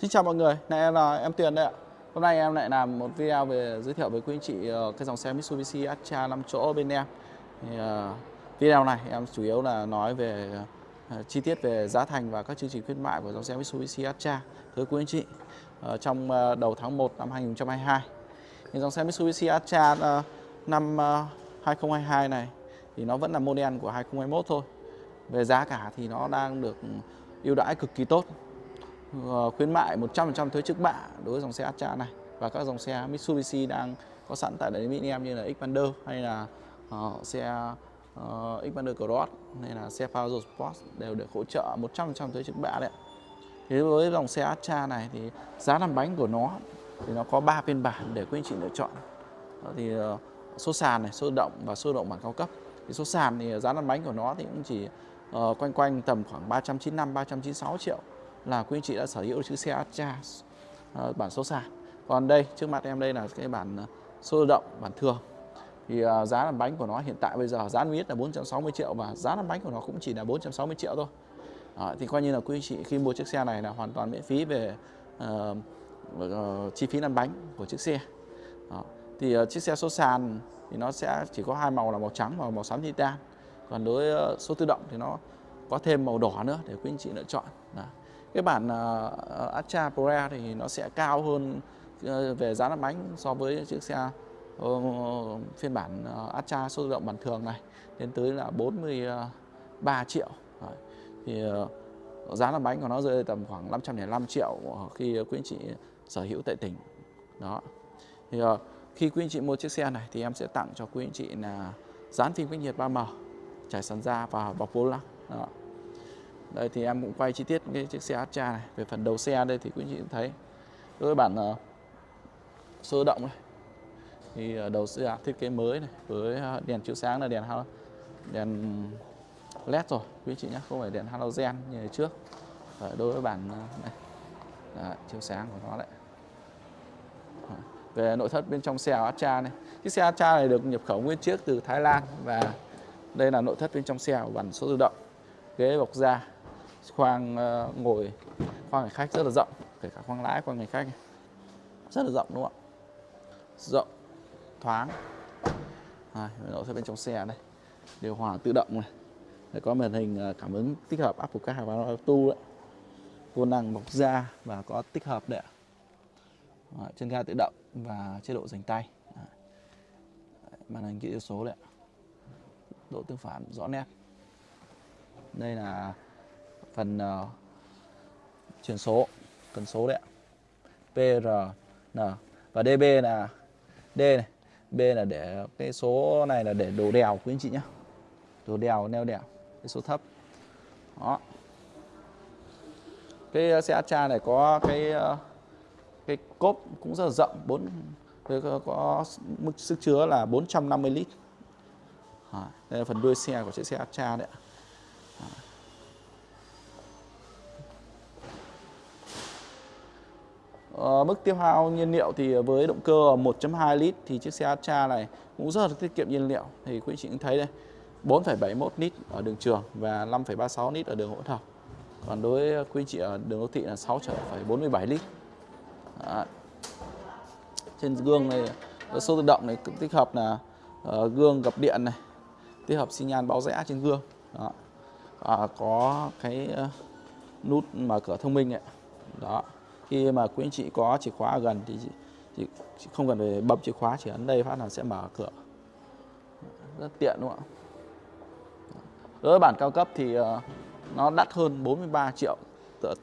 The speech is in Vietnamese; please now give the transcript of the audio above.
Xin chào mọi người, này là em Tuyền đây ạ. Hôm nay em lại làm một video về giới thiệu với quý anh chị ờ, cái dòng xe Mitsubishi Atra 5 chỗ bên em. Thì, uh, video này em chủ yếu là nói về uh, chi tiết về giá thành và các chương trình khuyến mại của dòng xe Mitsubishi Atra thưa quý anh chị uh, trong uh, đầu tháng 1 năm 2022. Thì dòng xe Mitsubishi Atra uh, năm uh, 2022 này thì nó vẫn là model của 2021 thôi. Về giá cả thì nó đang được ưu đãi cực kỳ tốt Ờ, khuyến mại 100% thuế trước bạ đối với dòng xe Astra này và các dòng xe Mitsubishi đang có sẵn tại đại lý em như là Xpander hay là uh, xe uh, Xpander Cross hay là xe Palazzo Sport đều được hỗ trợ 100% thuế trước bạ đấy. Thế với dòng xe Astra này thì giá làm bánh của nó thì nó có 3 phiên bản để quý anh chị lựa chọn. Đó thì uh, số sàn này, số động và số động bản cao cấp. Thì số sàn thì giá lăn bánh của nó thì cũng chỉ uh, quanh quanh tầm khoảng 395 396 triệu là quý anh chị đã sở hữu chiếc xe Astra uh, bản số sàn. Còn đây trước mặt em đây là cái bản ờ, số tự động bản thường. Thì uh, giá làm bánh của nó hiện tại bây giờ giá niêm yết là 460 triệu và giá làm bánh của nó cũng chỉ là 460 triệu thôi. Uh, thì coi như là quý anh chị khi mua chiếc xe này là hoàn toàn miễn phí về uh, uh, chi phí lăn bánh của chiếc xe. Đó. thì uh, chiếc xe số sàn thì nó sẽ chỉ có hai màu là màu trắng và màu xám titan. Còn đối uh, số tự động thì nó có thêm màu đỏ nữa để quý anh chị lựa chọn. Đó cái bản ờ, ờ, uh, Astra Pro thì nó sẽ cao hơn ờ, về giá lăn bánh so với chiếc xe uh, phiên bản uh, Astra số tự động bản thường này đến tới là 43 triệu. Đấy. thì uh, giá lăn bánh của nó rơi tầm khoảng 505 triệu khi quý anh chị sở hữu tại tỉnh đó. Thì uh, khi quý anh chị mua chiếc xe này thì em sẽ tặng cho quý anh chị là dán phim cách nhiệt 3M trải sàn da và bọc vô lăng đó đây thì em cũng quay chi tiết cái chiếc xe Astra này. Về phần đầu xe đây thì quý chị cũng thấy. Đối với bản uh, sơ động này thì uh, đầu xe à, thiết kế mới này với uh, đèn chiếu sáng là đèn đèn led rồi quý chị nhé không phải đèn halogen như trước. Đấy, đối với bản uh, này Đó, chiếu sáng của nó đấy về nội thất bên trong xe Astra này. Chiếc xe Astra này được nhập khẩu nguyên chiếc từ Thái Lan và đây là nội thất bên trong xe của bản số tự động. Ghế bọc da khoang uh, ngồi. Khoang hành khách rất là rộng kể cả khoang lái khoang hành khách. Này. rất là rộng đúng không ạ? Rộng thoáng. À, nội thất bên trong xe đây. Điều hòa tự động này. Để có màn hình ờ, cảm ứng tích hợp Apple Car và Auto đấy. Vô năng bọc da và có tích hợp đấy à, chân ga tự động và chế độ dành tay. À. màn hình kỹ số đấy độ tương phản rõ nét. Đây là phần uh, chuyển số cần số đấy ạ. PRN và DB là D này B là để cái số này là để đồ đèo quý anh chị nhé đồ đèo neo đèo cái số thấp. Đó. Cái ờ, xe Astra này có cái ờ, cái cốp cũng rất là rộng bốn có mức sức chứa là 450 lít. Đây là phần đuôi xe của chiếc xe Astra đấy ạ. Uh, mức tiêu hao nhiên liệu thì với động cơ 1.2 lít thì chiếc xe Astra này cũng rất là tiết kiệm nhiên liệu thì quý chị cũng thấy đây 4,71 lít ở đường trường và 5,36 lít ở đường hỗn hợp còn đối với quý chị ở đường đô thị là 6,47 lít Đó. trên gương này số tự động này tích hợp là uh, gương gập điện này tích hợp xi nhan báo rẽ trên gương Đó. À, có cái uh, nút mở cửa thông minh ấy. đó khi mà quý anh chị có chìa khóa ở gần thì chị, chị, chị không cần phải bấm chìa khóa chỉ ấn đây phát là sẽ mở cửa rất tiện đúng không ạ đối với bản cao cấp thì ờ, nó đắt hơn 43 triệu tự.